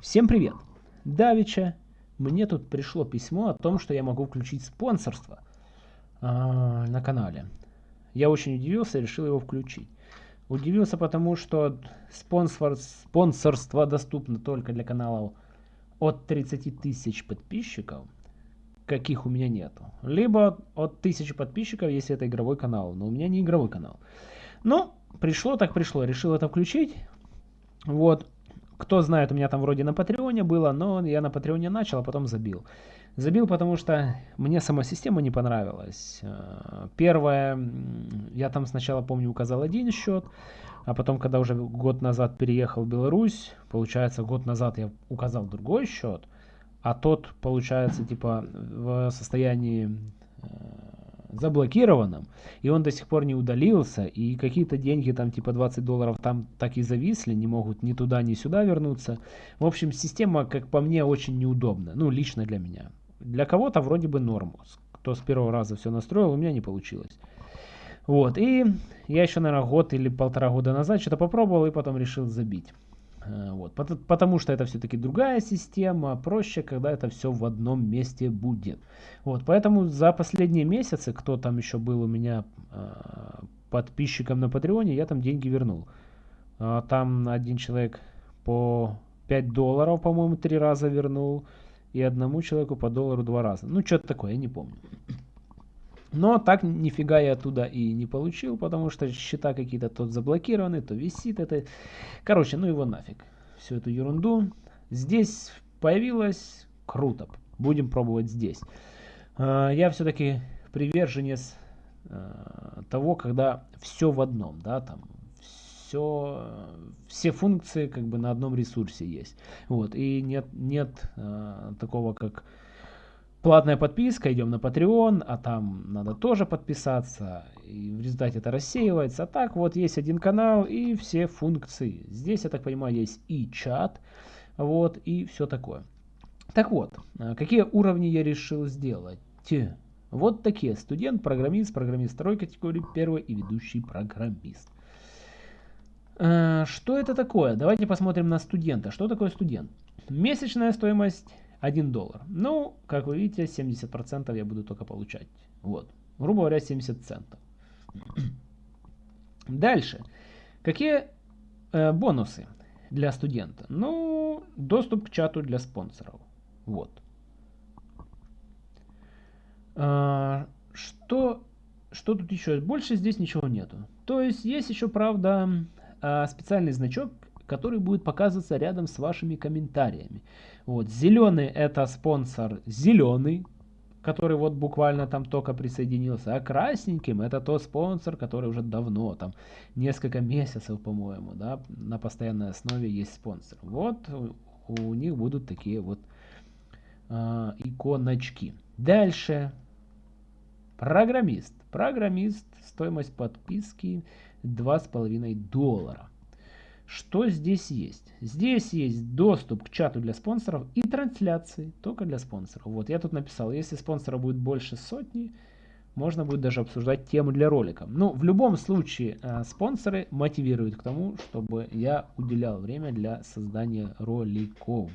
Всем привет! Давича, мне тут пришло письмо о том, что я могу включить спонсорство э, на канале. Я очень удивился и решил его включить. Удивился потому, что спонсор, спонсорство доступно только для каналов от 30 тысяч подписчиков, каких у меня нету. Либо от 1000 подписчиков, если это игровой канал, но у меня не игровой канал. Ну, пришло так пришло, решил это включить. Вот, кто знает, у меня там вроде на Патреоне было, но я на Патреоне начал, а потом забил. Забил, потому что мне сама система не понравилась. Э, первое, я там сначала, помню, указал один счет, а потом, когда уже год назад переехал в Беларусь, получается, год назад я указал другой счет, а тот, получается, типа в состоянии э, заблокированным, и он до сих пор не удалился, и какие-то деньги, там типа 20 долларов, там так и зависли, не могут ни туда, ни сюда вернуться. В общем, система, как по мне, очень неудобна, ну, лично для меня. Для кого-то вроде бы норм, кто с первого раза все настроил, у меня не получилось. Вот, и я еще, наверное, год или полтора года назад что-то попробовал, и потом решил забить. Э, вот, потому что это все-таки другая система, проще, когда это все в одном месте будет. Вот, поэтому за последние месяцы, кто там еще был у меня э, подписчиком на Патреоне, я там деньги вернул. Э, там один человек по 5 долларов, по-моему, три раза вернул, и одному человеку по доллару два раза. Ну, что-то такое, я не помню. Но так нифига я оттуда и не получил, потому что счета какие-то то заблокированы, то висит это. Короче, ну его нафиг. Всю эту ерунду. Здесь появилось круто. Будем пробовать здесь. А, я все-таки приверженец а, того, когда все в одном, да, там все, все функции как бы на одном ресурсе есть. Вот, и нет, нет э, такого, как Платная подписка, идем на Patreon, а там надо тоже подписаться, и в результате это рассеивается. А так вот есть один канал и все функции. Здесь, я так понимаю, есть и чат, вот, и все такое. Так вот, а какие уровни я решил сделать? Вот такие. Студент, программист, программист второй категории, первый и ведущий программист. А, что это такое? Давайте посмотрим на студента. Что такое студент? Месячная стоимость 1 доллар. Ну, как вы видите, 70% я буду только получать. Вот. Грубо говоря, 70 центов. Дальше. Какие э, бонусы для студента? Ну, доступ к чату для спонсоров. Вот. А, что, что тут еще? Больше здесь ничего нету. То есть есть еще, правда, а, специальный значок, который будет показываться рядом с вашими комментариями. Вот, зеленый это спонсор зеленый, который вот буквально там только присоединился, а красненьким это тот спонсор, который уже давно, там несколько месяцев, по-моему, да, на постоянной основе есть спонсор. Вот у, них будут такие вот э, иконочки. Дальше. Программист. Программист, стоимость подписки 2,5 доллара. Что здесь есть? Здесь есть доступ к чату для спонсоров и трансляции только для спонсоров. Вот я тут написал, если спонсора будет больше сотни, можно будет даже обсуждать тему для ролика. Ну, в любом случае, э, спонсоры мотивируют к тому, чтобы я уделял время для создания роликов.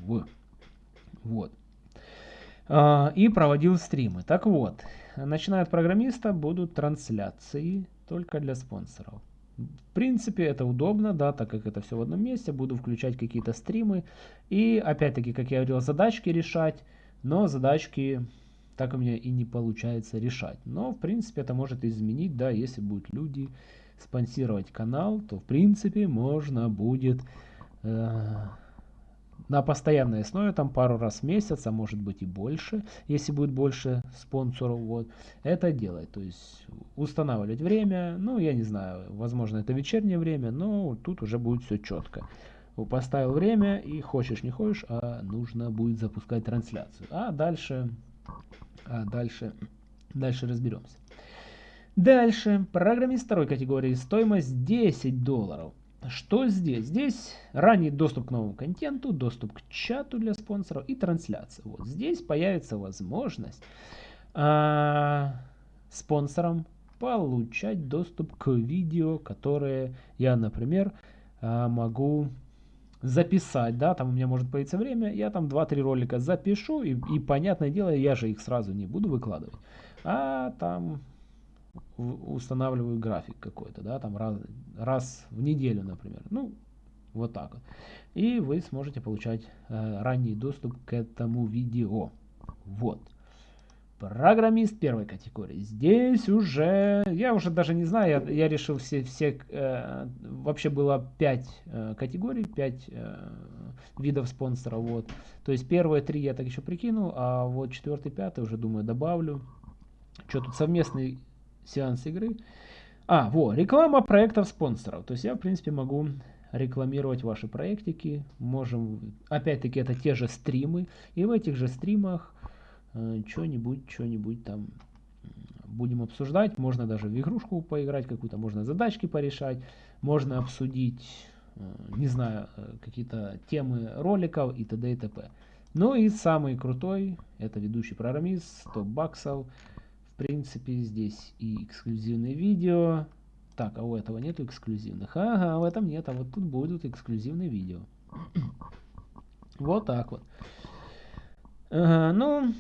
Вот. Э, и проводил стримы. Так вот, начиная от программиста будут трансляции только для спонсоров. В принципе, это удобно, да, так как это все в одном месте. Буду включать какие-то стримы. И, опять-таки, как я говорил, задачки решать. Но задачки так у меня и не получается решать. Но, в принципе, это может изменить, да, если будут люди спонсировать канал, то, в принципе, можно будет... Э на постоянной основе, там пару раз в месяц, а может быть и больше, если будет больше спонсоров, вот, это делать. То есть устанавливать время, ну, я не знаю, возможно, это вечернее время, но тут уже будет все четко. Поставил время и хочешь не хочешь, а нужно будет запускать трансляцию. А дальше, а дальше, дальше разберемся. Дальше, программист второй категории, стоимость 10 долларов. Что здесь? Здесь ранний доступ к новому контенту, доступ к чату для спонсоров и трансляция. Вот здесь появится возможность а, спонсорам получать доступ к видео, которые я, например, а, могу записать, да, там у меня может появиться время, я там 2-3 ролика запишу, и, и понятное дело, я же их сразу не буду выкладывать, а там устанавливаю график какой-то, да, там раз, раз в неделю, например, ну, вот так вот. И вы сможете получать э, ранний доступ к этому видео. Вот. Программист первой категории. Здесь уже, я уже даже не знаю, я, я решил все, все э, вообще было 5 э, категорий, 5 э, видов спонсора. Вот. То есть первые три я так еще прикинул, а вот четвертый, пятый уже думаю добавлю. Что тут совместный сеанс игры. А, во, реклама проектов спонсоров. То есть я в принципе могу рекламировать ваши проектики. Можем, опять-таки это те же стримы. И в этих же стримах Э, что-нибудь, что-нибудь там будем обсуждать. Можно даже в игрушку поиграть какую-то, можно задачки порешать, можно обсудить, э, не знаю, э, какие-то темы роликов и т.д. и т.п. Ну и самый крутой, это ведущий программист, 100 баксов. Принципе, здесь и эксклюзивные видео. Так, а у этого нету эксклюзивных. Ага, в этом нет, а вот тут будут эксклюзивные видео. вот так вот. Ага, ну,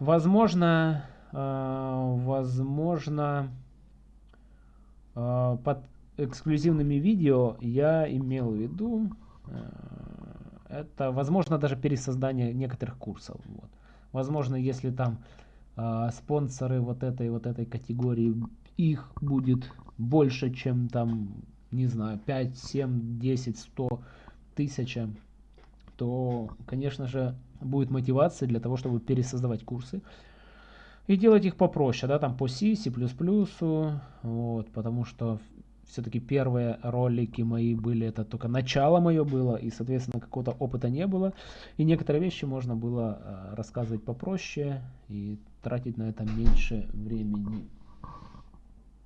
Возможно, э, возможно, э, под эксклюзивными видео я имел в виду, э, это, возможно, даже пересоздание некоторых курсов. Вот. Возможно, если там спонсоры вот этой вот этой категории, их будет больше, чем там, не знаю, 5, 7, 10, 100, тысяча, то, конечно же, будет мотивация для того, чтобы пересоздавать курсы и делать их попроще, да, там по C, C++, вот, потому что все-таки первые ролики мои были, это только начало мое было, и, соответственно, какого-то опыта не было, и некоторые вещи можно было э, рассказывать попроще и тратить на это меньше времени.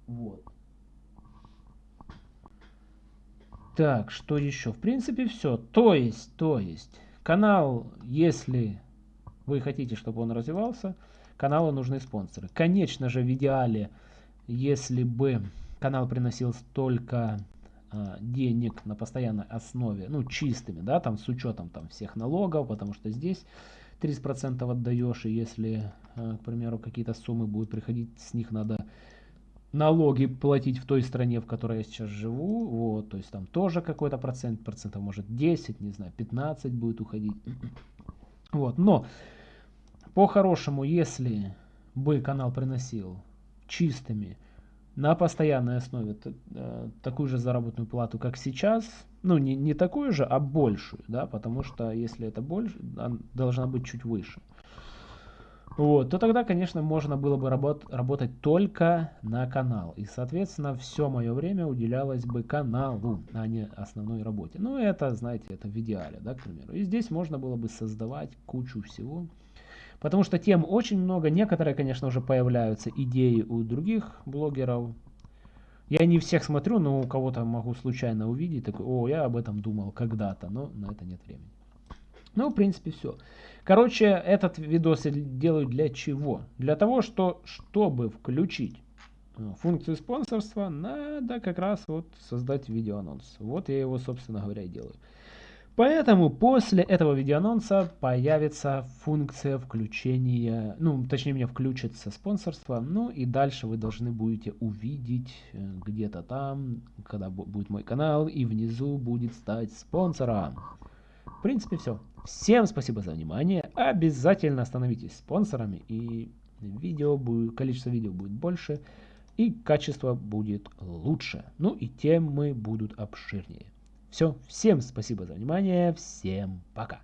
Вот. Так, что еще? В принципе, все. То есть, то есть, Канал, если вы хотите, чтобы он развивался, каналу нужны спонсоры. Конечно же, в идеале, если бы канал приносил столько э, денег на постоянной основе, ну, чистыми, да, там, с учетом там всех налогов, потому что здесь 30% отдаешь, и если, э, к примеру, какие-то суммы будут приходить, с них надо налоги платить в той стране, в которой я сейчас живу, вот, то есть там тоже какой-то процент, процентов может 10, не знаю, 15 будет уходить. Вот, но по-хорошему, если бы канал приносил чистыми на постоянной основе э, такую же заработную плату, как сейчас, ну не, не такую же, а большую, да, потому что если это больше, она должна быть чуть выше вот, то тогда, конечно, можно было бы работ работать только на канал. И, соответственно, все мое время уделялось бы каналу, а не основной работе. Ну, это, знаете, это в идеале, да, к примеру. И здесь можно было бы создавать кучу всего. Потому что тем очень много. Некоторые, конечно, уже появляются идеи у других блогеров. Я не всех смотрю, но у кого-то могу случайно увидеть. Такой, о, я об этом думал когда-то, но на это нет времени. Ну, в принципе, все. Короче, этот видос я делаю для чего? Для того, что, чтобы включить э, функцию спонсорства, надо как раз вот создать видеоанонс. Вот я его, собственно говоря, и делаю. Поэтому после этого видеоанонса появится функция включения, ну, точнее, мне включится спонсорство, ну и дальше вы должны будете увидеть э, где-то там, когда будет мой канал, и внизу будет стать спонсором. В принципе, все. Всем спасибо за внимание. Обязательно становитесь спонсорами, и видео будет, количество видео будет больше, и качество будет лучше. Ну и темы будут обширнее. Все, всем спасибо за внимание, всем пока.